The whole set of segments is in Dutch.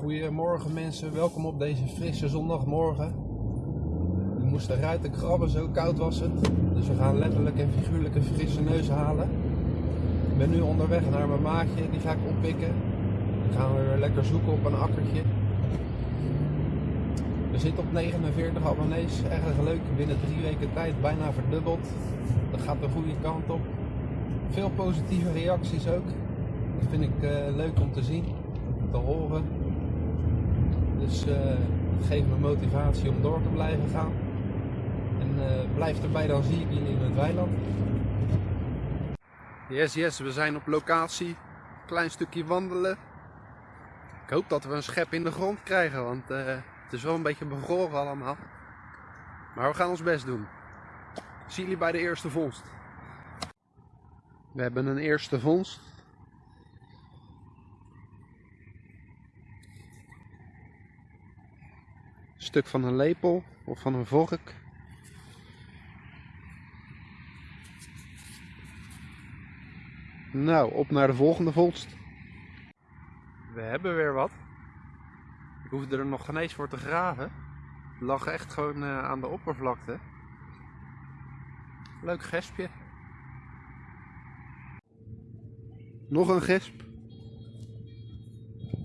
Goedemorgen mensen, welkom op deze frisse zondagmorgen. We moesten ruiten krabben, zo koud was het. Dus we gaan letterlijk en figuurlijk een frisse neus halen. Ik ben nu onderweg naar mijn maatje, die ga ik oppikken. Dan gaan we weer lekker zoeken op een akkertje. We zitten op 49 abonnees, erg leuk. Binnen drie weken tijd bijna verdubbeld. Dat gaat de goede kant op. Veel positieve reacties ook. Dat vind ik eh, leuk om te zien, te horen. Dus uh, het geeft me motivatie om door te blijven gaan. En uh, blijf erbij, dan zie ik jullie in het weiland. Yes, yes, we zijn op locatie. Klein stukje wandelen. Ik hoop dat we een schep in de grond krijgen, want uh, het is wel een beetje bevroren allemaal. Maar we gaan ons best doen. Zie jullie bij de eerste vondst. We hebben een eerste vondst. Stuk van een lepel of van een vork. Nou, op naar de volgende vondst. We hebben weer wat. Ik hoefde er nog geen eens voor te graven. Het lag echt gewoon uh, aan de oppervlakte. Leuk gespje. Nog een gesp.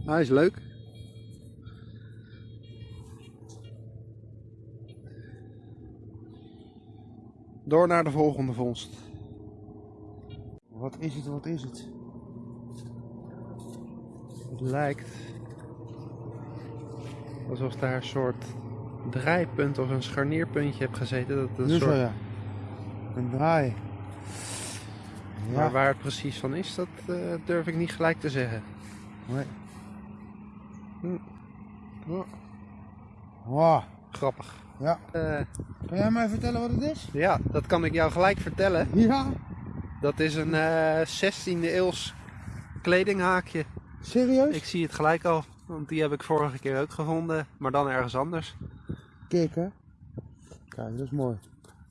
Hij is leuk. Door naar de volgende vondst. Wat is het, wat is het? Het lijkt alsof daar een soort draaipunt of een scharnierpuntje hebt gezeten. Dat een soort... ja. Een draai. Ja. Maar waar het precies van is, dat uh, durf ik niet gelijk te zeggen. Nee. Hm. Wow. Grappig. Ja. Uh, kan jij mij vertellen wat het is? Ja, dat kan ik jou gelijk vertellen. Ja. Dat is een uh, 16e eeuws kledinghaakje. Serieus? Ik zie het gelijk al, want die heb ik vorige keer ook gevonden, maar dan ergens anders. Kijk hè. Kijk, dat is mooi.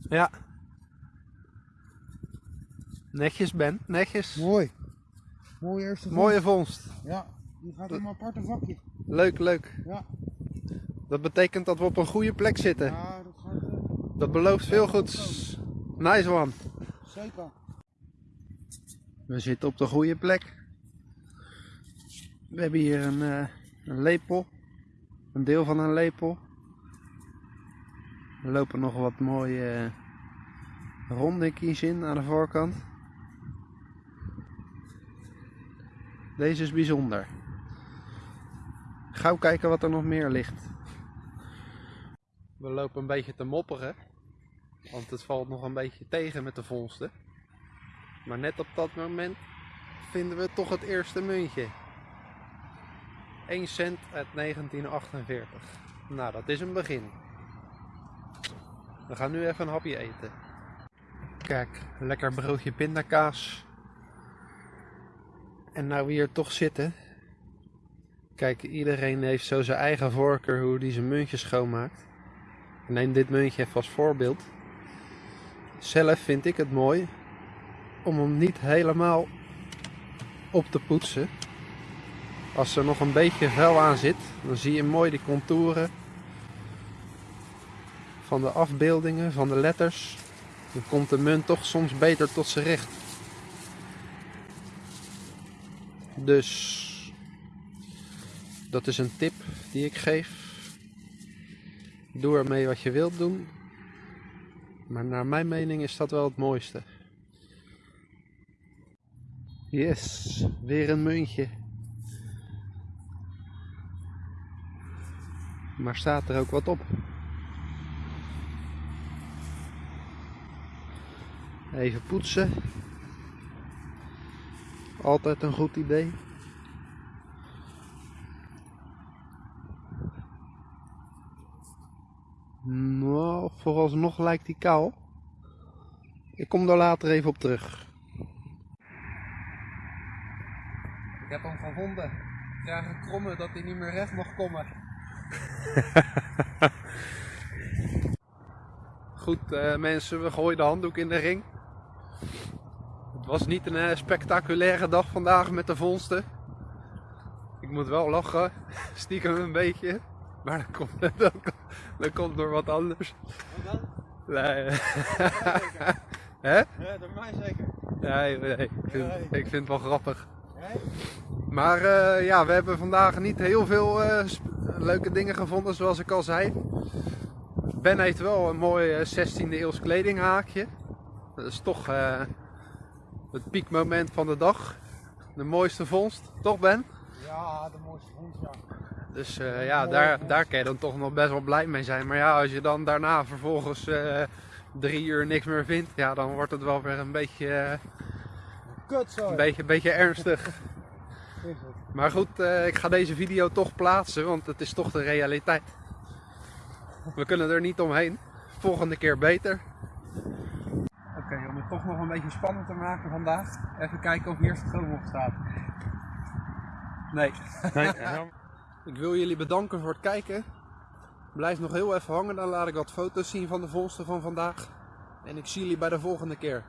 Ja. Netjes Ben, netjes. Mooi. Mooie eerste vondst. Mooie vondst. Ja, die gaat in een aparte vakje. Leuk, leuk. Ja. Dat betekent dat we op een goede plek zitten. Ja, dat gaat... Uh, dat belooft veel goeds. Nice one. Zeker. We zitten op de goede plek. We hebben hier een, uh, een lepel. Een deel van een lepel. Er lopen nog wat mooie uh, rondinkies in aan de voorkant. Deze is bijzonder. Gauw kijken wat er nog meer ligt. We lopen een beetje te mopperen. Want het valt nog een beetje tegen met de vondsten. Maar net op dat moment vinden we toch het eerste muntje. 1 cent uit 1948. Nou, dat is een begin. We gaan nu even een hapje eten. Kijk, lekker broodje pindakaas. En nou we hier toch zitten. Kijk, iedereen heeft zo zijn eigen voorkeur hoe hij zijn muntjes schoonmaakt. Ik neem dit muntje even als voorbeeld. Zelf vind ik het mooi om hem niet helemaal op te poetsen. Als er nog een beetje vuil aan zit, dan zie je mooi de contouren van de afbeeldingen, van de letters. Dan komt de munt toch soms beter tot zijn recht. Dus dat is een tip die ik geef. Doe ermee wat je wilt doen. Maar naar mijn mening is dat wel het mooiste. Yes, weer een muntje. Maar staat er ook wat op? Even poetsen. Altijd een goed idee. Nou, vooralsnog lijkt die kaal. Ik kom daar later even op terug. Ik heb hem gevonden. Ik krijg een kromme dat hij niet meer recht mag komen. Goed uh, mensen, we gooien de handdoek in de ring. Het was niet een uh, spectaculaire dag vandaag met de vondsten. Ik moet wel lachen, stiekem een beetje. Maar dat komt, dat, komt- dat komt door wat anders. Wat dan? Nee. Hè? Ja, door mij zeker. Nee, nee. Ik vind, Nee. ik vind het wel grappig. Nee? Maar eh, ja, we hebben vandaag niet heel veel eh, leuke dingen gevonden, zoals ik al zei. Ben heeft wel een mooi eh, 16e eeuws kledinghaakje. Dat is toch eh, het piekmoment van de dag. De mooiste vondst, toch Ben? Ja, de mooiste hond, ja. Dus eh, ja, daar, daar kan je dan toch nog best wel blij mee zijn. Maar ja, als je dan daarna vervolgens eh, drie uur niks meer vindt, ja, dan wordt het wel weer een beetje, eh, Kut zo. een beetje, een beetje ernstig. Maar goed, eh, ik ga deze video toch plaatsen, want het is toch de realiteit. We kunnen er niet omheen. Volgende keer beter. Oké, om het toch nog een beetje spannend te maken vandaag. Even kijken of hier stroom op staat. Nee. Ik wil jullie bedanken voor het kijken. Blijf nog heel even hangen, dan laat ik wat foto's zien van de vondsten van vandaag. En ik zie jullie bij de volgende keer.